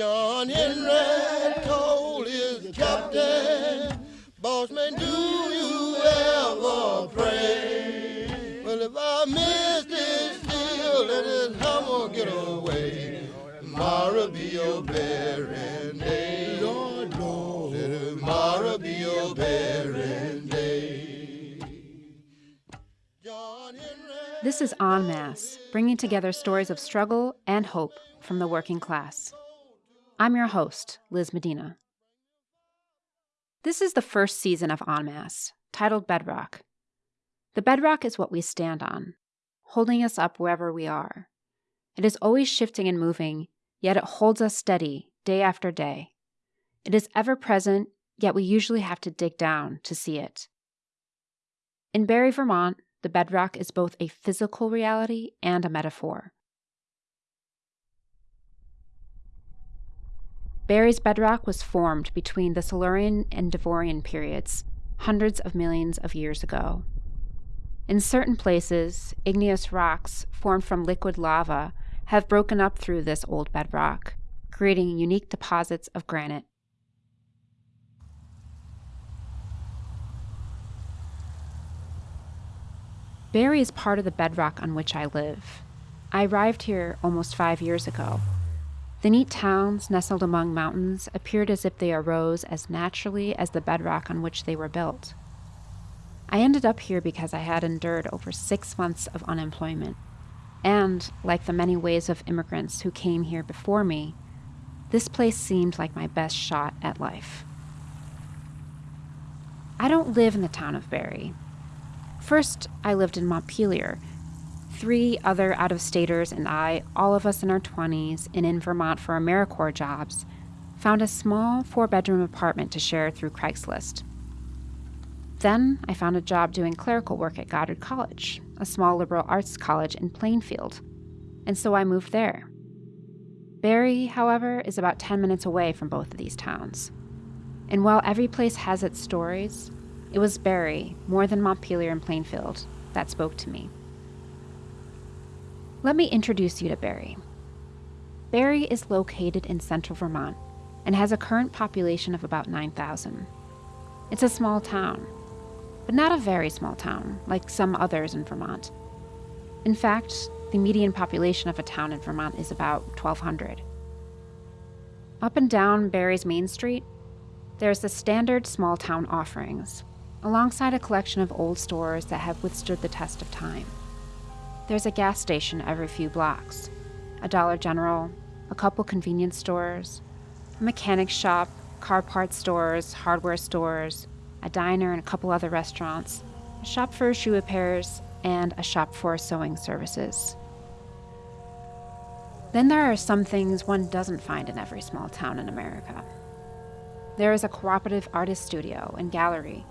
John Henry told his captain, Bossman, do you ever pray? Well, if I miss this deal, let hammer get away. Be your burying day. Lord, Lord. Tomorrow be your burying day. This is En Masse, bringing together stories of struggle and hope from the working class. I'm your host, Liz Medina. This is the first season of En Masse, titled Bedrock. The bedrock is what we stand on, holding us up wherever we are. It is always shifting and moving, yet it holds us steady day after day. It is ever present, yet we usually have to dig down to see it. In Barre, Vermont, the bedrock is both a physical reality and a metaphor. Barre's bedrock was formed between the Silurian and Devonian periods, hundreds of millions of years ago. In certain places, igneous rocks formed from liquid lava have broken up through this old bedrock, creating unique deposits of granite. Barre is part of the bedrock on which I live. I arrived here almost five years ago. The neat towns nestled among mountains appeared as if they arose as naturally as the bedrock on which they were built. I ended up here because I had endured over six months of unemployment. And, like the many waves of immigrants who came here before me, this place seemed like my best shot at life. I don't live in the town of Barre. First, I lived in Montpelier. Three other out of staters and I, all of us in our 20s and in Vermont for AmeriCorps jobs, found a small four bedroom apartment to share through Craigslist. Then I found a job doing clerical work at Goddard College, a small liberal arts college in Plainfield, and so I moved there. Barre, however, is about 10 minutes away from both of these towns. And while every place has its stories, it was Barre, more than Montpelier and Plainfield, that spoke to me. Let me introduce you to Barre. Barre is located in central Vermont and has a current population of about 9,000. It's a small town, but not a very small town like some others in Vermont. In fact, the median population of a town in Vermont is about 1,200. Up and down Barre's Main Street, there's the standard small town offerings, alongside a collection of old stores that have withstood the test of time. There's a gas station every few blocks, a Dollar General, a couple convenience stores, a mechanic shop, car parts stores, hardware stores, a diner, and a couple other restaurants, a shop for shoe repairs, and a shop for sewing services. Then there are some things one doesn't find in every small town in America. There is a cooperative artist studio and gallery,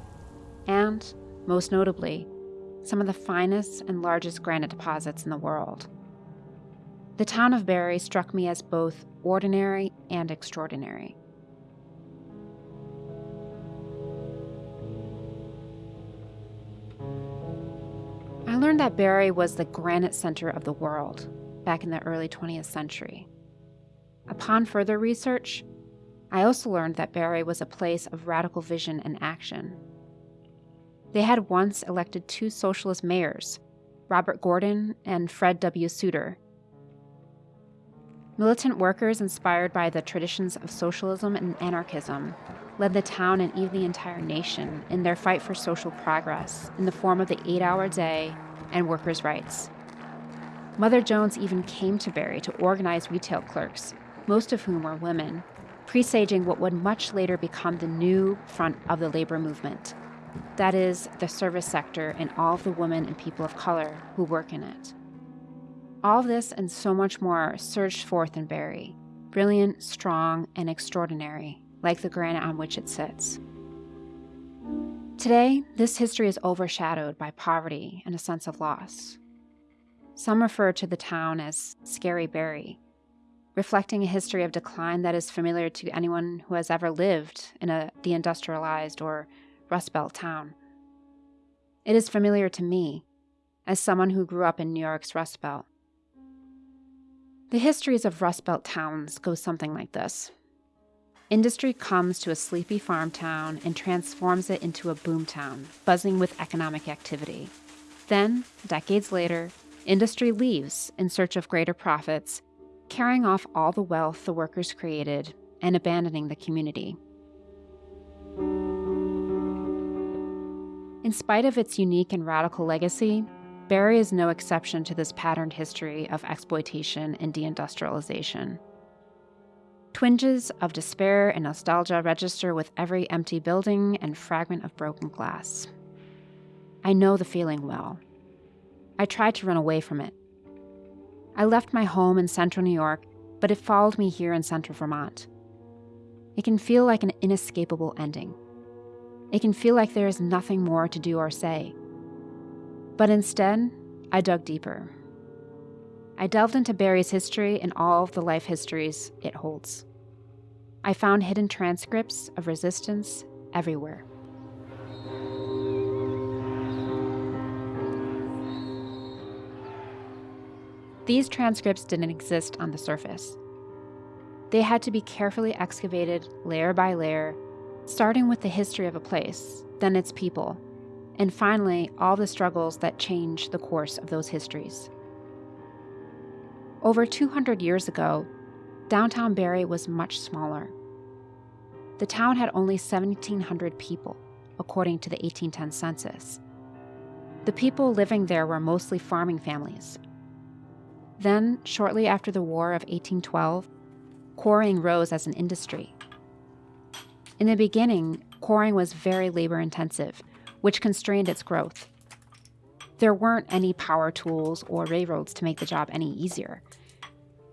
and, most notably, some of the finest and largest granite deposits in the world. The town of Barre struck me as both ordinary and extraordinary. I learned that Barre was the granite center of the world back in the early 20th century. Upon further research, I also learned that Barre was a place of radical vision and action. They had once elected two socialist mayors, Robert Gordon and Fred W. Suitor. Militant workers inspired by the traditions of socialism and anarchism led the town and even the entire nation in their fight for social progress in the form of the eight hour day and workers' rights. Mother Jones even came to Barre to organize retail clerks, most of whom were women, presaging what would much later become the new front of the labor movement. That is, the service sector and all of the women and people of color who work in it. All this and so much more surged forth in Barre, brilliant, strong, and extraordinary, like the granite on which it sits. Today, this history is overshadowed by poverty and a sense of loss. Some refer to the town as Scary Barre, reflecting a history of decline that is familiar to anyone who has ever lived in a deindustrialized or Rust Belt town. It is familiar to me, as someone who grew up in New York's Rust Belt. The histories of Rust Belt towns go something like this. Industry comes to a sleepy farm town and transforms it into a boom town, buzzing with economic activity. Then, decades later, industry leaves in search of greater profits, carrying off all the wealth the workers created and abandoning the community. In spite of its unique and radical legacy, Barre is no exception to this patterned history of exploitation and deindustrialization. Twinges of despair and nostalgia register with every empty building and fragment of broken glass. I know the feeling well. I tried to run away from it. I left my home in central New York, but it followed me here in central Vermont. It can feel like an inescapable ending. It can feel like there is nothing more to do or say. But instead, I dug deeper. I delved into Barre's history and all of the life histories it holds. I found hidden transcripts of resistance everywhere. These transcripts didn't exist on the surface. They had to be carefully excavated layer by layer, starting with the history of a place, then its people, and finally, all the struggles that change the course of those histories. Over 200 years ago, downtown Barre was much smaller. The town had only 1,700 people, according to the 1810 census. The people living there were mostly farming families. Then, shortly after the War of 1812, quarrying rose as an industry. In the beginning, quarrying was very labor intensive which constrained its growth. There weren't any power tools or railroads to make the job any easier.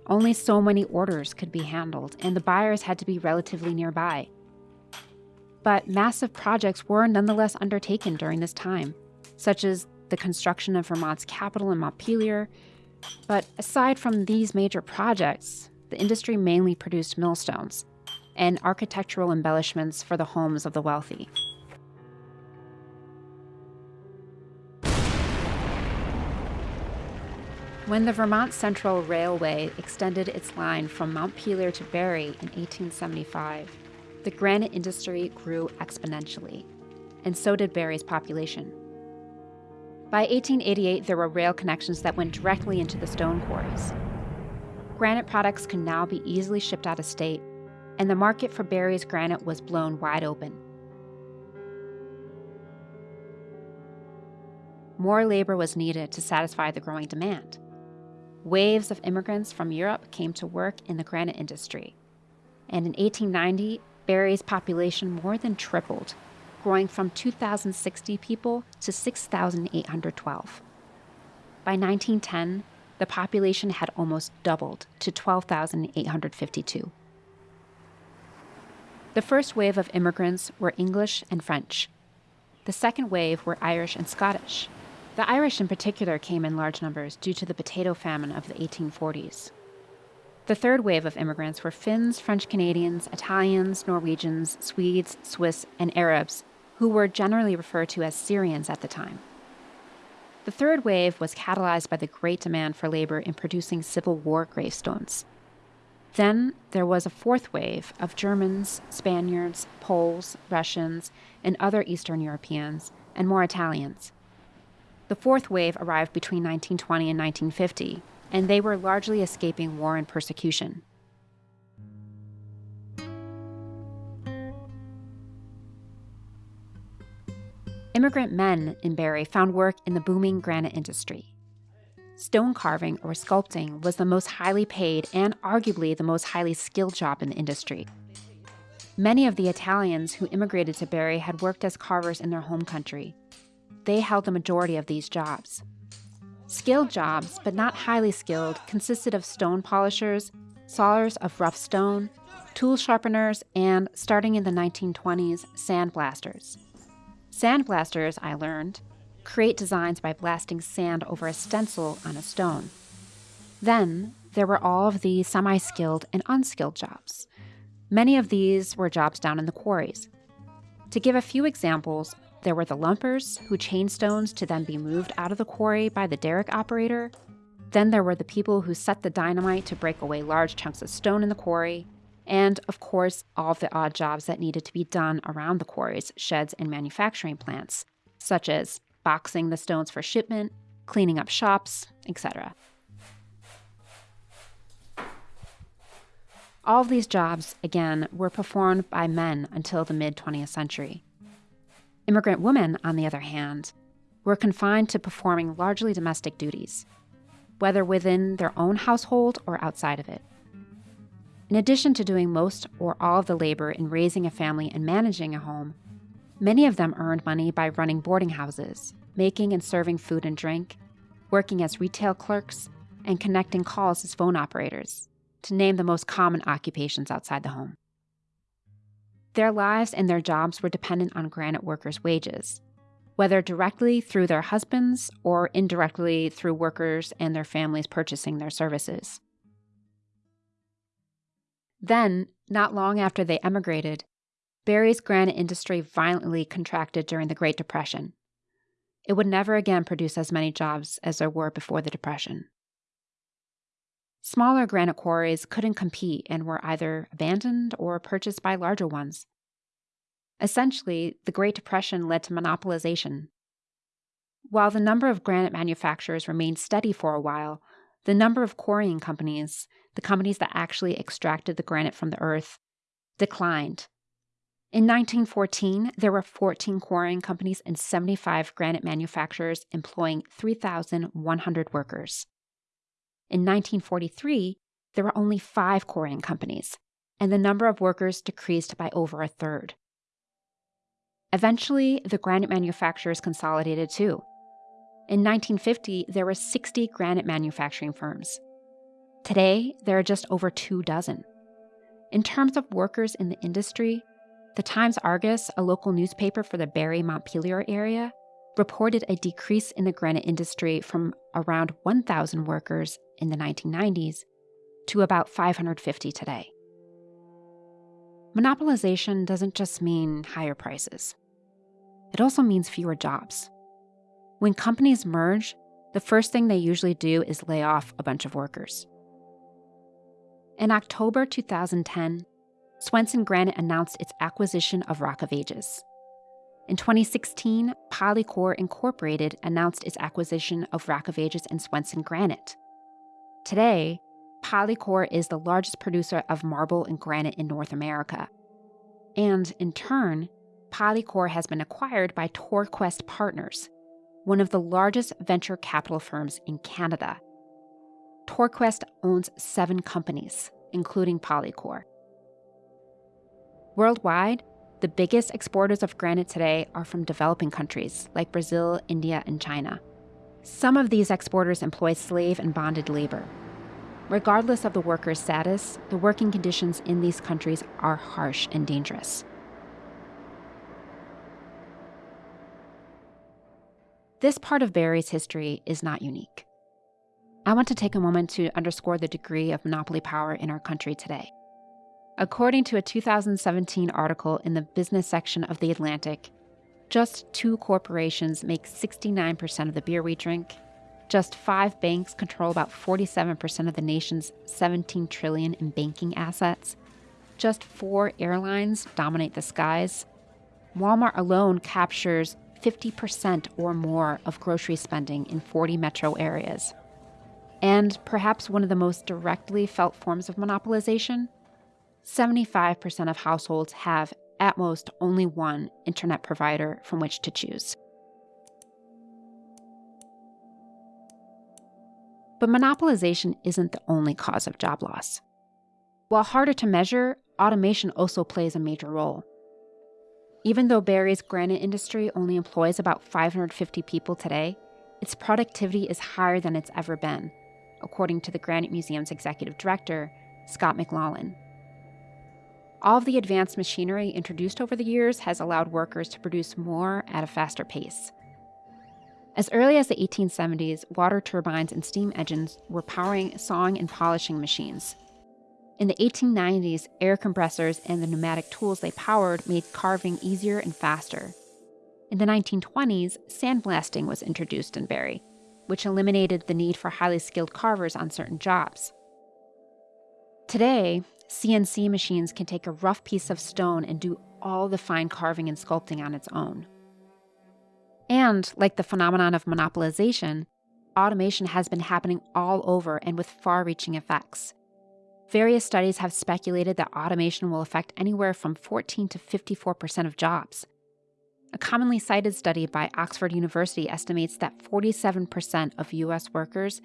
Only so many orders could be handled, and the buyers had to be relatively nearby. But massive projects were nonetheless undertaken during this time, such as the construction of Vermont's capitol in Montpelier. But aside from these major projects, the industry mainly produced millstones and architectural embellishments for the homes of the wealthy. When the Vermont Central Railway extended its line from Mount Montpelier to Barre in 1875, the granite industry grew exponentially, and so did Barre's population. By 1888, there were rail connections that went directly into the stone quarries. Granite products could now be easily shipped out of state, and the market for Barre's granite was blown wide open. More labor was needed to satisfy the growing demand waves of immigrants from Europe came to work in the granite industry. And in 1890, Barre's population more than tripled, growing from 2,060 people to 6,812. By 1910, the population had almost doubled to 12,852. The first wave of immigrants were English and French. The second wave were Irish and Scottish. The Irish, in particular, came in large numbers due to the potato famine of the 1840s. The third wave of immigrants were Finns, French Canadians, Italians, Norwegians, Swedes, Swiss, and Arabs, who were generally referred to as Syrians at the time. The third wave was catalyzed by the great demand for labor in producing Civil War gravestones. Then there was a fourth wave of Germans, Spaniards, Poles, Russians, and other Eastern Europeans, and more Italians. The fourth wave arrived between 1920 and 1950, and they were largely escaping war and persecution. Immigrant men in Barre found work in the booming granite industry. Stone carving or sculpting was the most highly paid and arguably the most highly skilled job in the industry. Many of the Italians who immigrated to Barre had worked as carvers in their home country, they held the majority of these jobs. Skilled jobs, but not highly skilled, consisted of stone polishers, sawers of rough stone, tool sharpeners, and, starting in the 1920s, sandblasters. Sandblasters, I learned, create designs by blasting sand over a stencil on a stone. Then there were all of the semi skilled and unskilled jobs. Many of these were jobs down in the quarries. To give a few examples, there were the lumpers, who chained stones to then be moved out of the quarry by the derrick operator. Then there were the people who set the dynamite to break away large chunks of stone in the quarry, and of course, all of the odd jobs that needed to be done around the quarries, sheds, and manufacturing plants, such as boxing the stones for shipment, cleaning up shops, etc. All of these jobs, again, were performed by men until the mid 20th century. Immigrant women, on the other hand, were confined to performing largely domestic duties, whether within their own household or outside of it. In addition to doing most or all of the labor in raising a family and managing a home, many of them earned money by running boarding houses, making and serving food and drink, working as retail clerks, and connecting calls as phone operators to name the most common occupations outside the home. Their lives and their jobs were dependent on granite workers' wages, whether directly through their husbands or indirectly through workers and their families purchasing their services. Then, not long after they emigrated, Barre's granite industry violently contracted during the Great Depression. It would never again produce as many jobs as there were before the Depression. Smaller granite quarries couldn't compete and were either abandoned or purchased by larger ones. Essentially, the Great Depression led to monopolization. While the number of granite manufacturers remained steady for a while, the number of quarrying companies, the companies that actually extracted the granite from the earth, declined. In 1914, there were 14 quarrying companies and 75 granite manufacturers employing 3,100 workers. In 1943, there were only five quarrying companies, and the number of workers decreased by over a third. Eventually, the granite manufacturers consolidated too. In 1950, there were 60 granite manufacturing firms. Today, there are just over two dozen. In terms of workers in the industry, the Times Argus, a local newspaper for the Barre Montpelier area, reported a decrease in the granite industry from around 1,000 workers in the 1990s to about 550 today. Monopolization doesn't just mean higher prices, it also means fewer jobs. When companies merge, the first thing they usually do is lay off a bunch of workers. In October 2010, Swenson Granite announced its acquisition of Rock of Ages, in 2016, Polycor Incorporated announced its acquisition of Rock of Ages and Swenson Granite. Today, Polycor is the largest producer of marble and granite in North America. And in turn, Polycor has been acquired by TorQuest Partners, one of the largest venture capital firms in Canada. TorQuest owns seven companies, including Polycor. Worldwide, the biggest exporters of granite today are from developing countries like Brazil, India, and China. Some of these exporters employ slave and bonded labor. Regardless of the worker's status, the working conditions in these countries are harsh and dangerous. This part of Barre's history is not unique. I want to take a moment to underscore the degree of monopoly power in our country today. According to a 2017 article in the business section of The Atlantic, just two corporations make 69% of the beer we drink. Just five banks control about 47% of the nation's 17 trillion in banking assets. Just four airlines dominate the skies. Walmart alone captures 50% or more of grocery spending in 40 metro areas. And perhaps one of the most directly felt forms of monopolization 75% of households have, at most, only one internet provider from which to choose. But monopolization isn't the only cause of job loss. While harder to measure, automation also plays a major role. Even though Barre's granite industry only employs about 550 people today, its productivity is higher than it's ever been, according to the Granite Museum's executive director, Scott McLaughlin. All of the advanced machinery introduced over the years has allowed workers to produce more at a faster pace. As early as the 1870s, water turbines and steam engines were powering sawing and polishing machines. In the 1890s, air compressors and the pneumatic tools they powered made carving easier and faster. In the 1920s, sandblasting was introduced in Barre, which eliminated the need for highly skilled carvers on certain jobs. Today, CNC machines can take a rough piece of stone and do all the fine carving and sculpting on its own. And, like the phenomenon of monopolization, automation has been happening all over and with far reaching effects. Various studies have speculated that automation will affect anywhere from 14 to 54% of jobs. A commonly cited study by Oxford University estimates that 47% of US workers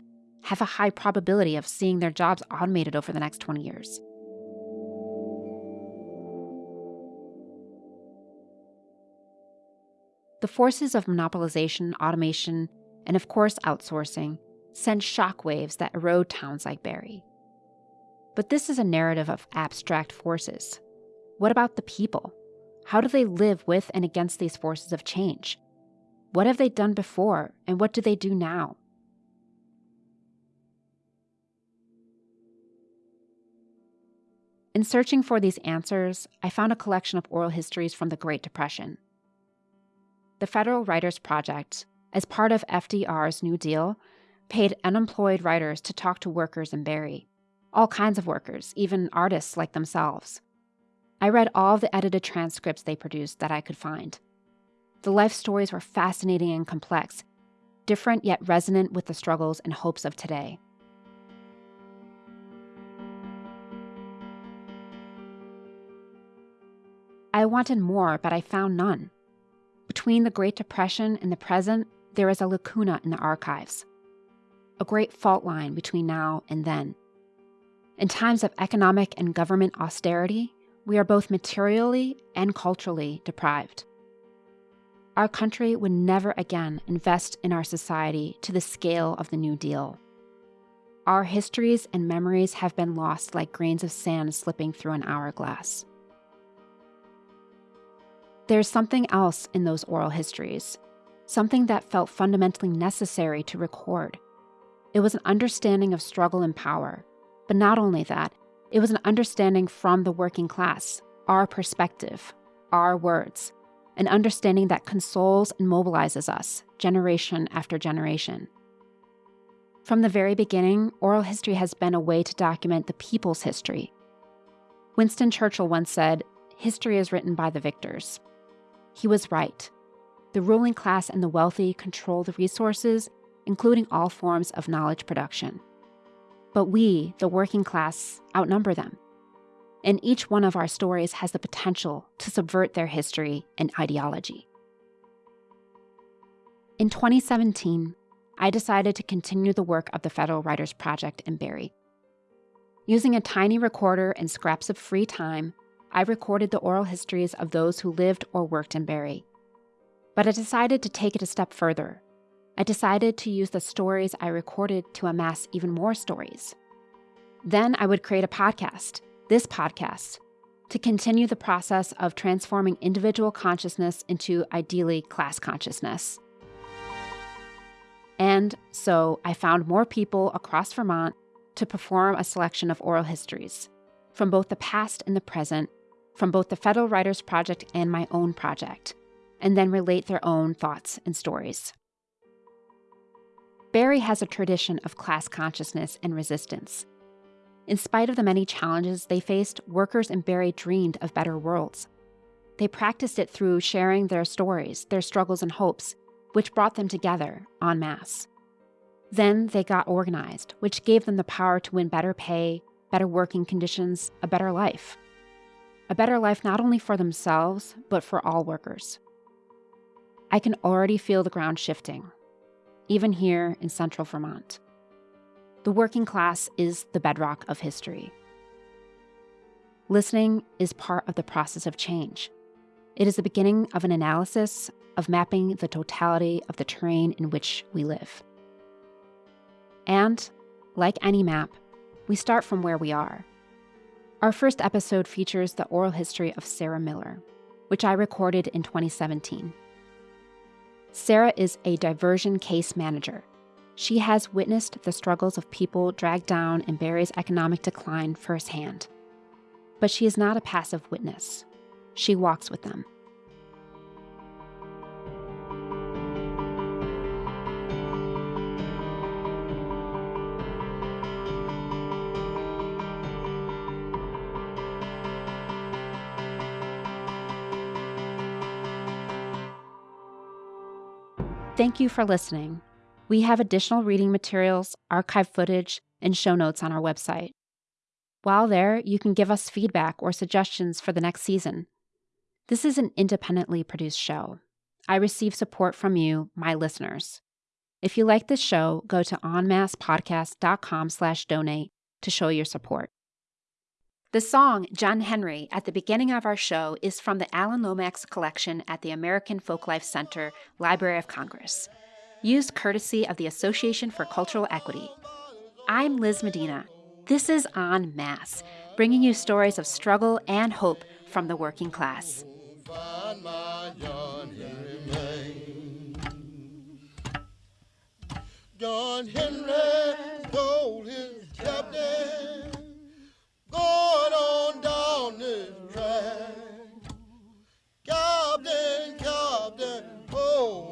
have a high probability of seeing their jobs automated over the next 20 years. The forces of monopolization, automation, and of course outsourcing send shockwaves that erode towns like Barre. But this is a narrative of abstract forces. What about the people? How do they live with and against these forces of change? What have they done before, and what do they do now? In searching for these answers, I found a collection of oral histories from the Great Depression. The Federal Writers Project, as part of FDR's New Deal, paid unemployed writers to talk to workers in Barre all kinds of workers, even artists like themselves. I read all the edited transcripts they produced that I could find. The life stories were fascinating and complex, different yet resonant with the struggles and hopes of today. I wanted more, but I found none. Between the Great Depression and the present, there is a lacuna in the archives, a great fault line between now and then. In times of economic and government austerity, we are both materially and culturally deprived. Our country would never again invest in our society to the scale of the New Deal. Our histories and memories have been lost like grains of sand slipping through an hourglass. There's something else in those oral histories, something that felt fundamentally necessary to record. It was an understanding of struggle and power, but not only that, it was an understanding from the working class, our perspective, our words, an understanding that consoles and mobilizes us generation after generation. From the very beginning, oral history has been a way to document the people's history. Winston Churchill once said, History is written by the victors. He was right. The ruling class and the wealthy control the resources, including all forms of knowledge production. But we, the working class, outnumber them. And each one of our stories has the potential to subvert their history and ideology. In 2017, I decided to continue the work of the Federal Writers Project in Barre. Using a tiny recorder and scraps of free time, I recorded the oral histories of those who lived or worked in Barre. But I decided to take it a step further I decided to use the stories I recorded to amass even more stories. Then I would create a podcast, this podcast, to continue the process of transforming individual consciousness into ideally class consciousness. And so I found more people across Vermont to perform a selection of oral histories from both the past and the present, from both the Federal Writers Project and my own project, and then relate their own thoughts and stories. Barre has a tradition of class consciousness and resistance. In spite of the many challenges they faced, workers in Barre dreamed of better worlds. They practiced it through sharing their stories, their struggles, and hopes, which brought them together en masse. Then they got organized, which gave them the power to win better pay, better working conditions, a better life. A better life not only for themselves, but for all workers. I can already feel the ground shifting even here in central Vermont. The working class is the bedrock of history. Listening is part of the process of change. It is the beginning of an analysis of mapping the totality of the terrain in which we live. And, like any map, we start from where we are. Our first episode features the oral history of Sarah Miller, which I recorded in 2017. Sarah is a diversion case manager. She has witnessed the struggles of people dragged down in Barre's economic decline firsthand. But she is not a passive witness. She walks with them. Thank you for listening. We have additional reading materials, archive footage, and show notes on our website. While there, you can give us feedback or suggestions for the next season. This is an independently produced show. I receive support from you, my listeners. If you like this show, go to enmassepodcast.com slash donate to show your support. The song John Henry at the beginning of our show is from the Alan Lomax collection at the American Folklife Center, Library of Congress, used courtesy of the Association for Cultural Equity. I'm Liz Medina. This is En Masse, bringing you stories of struggle and hope from the working class. John Henry told his captain, going on down this track. Captain, Captain, oh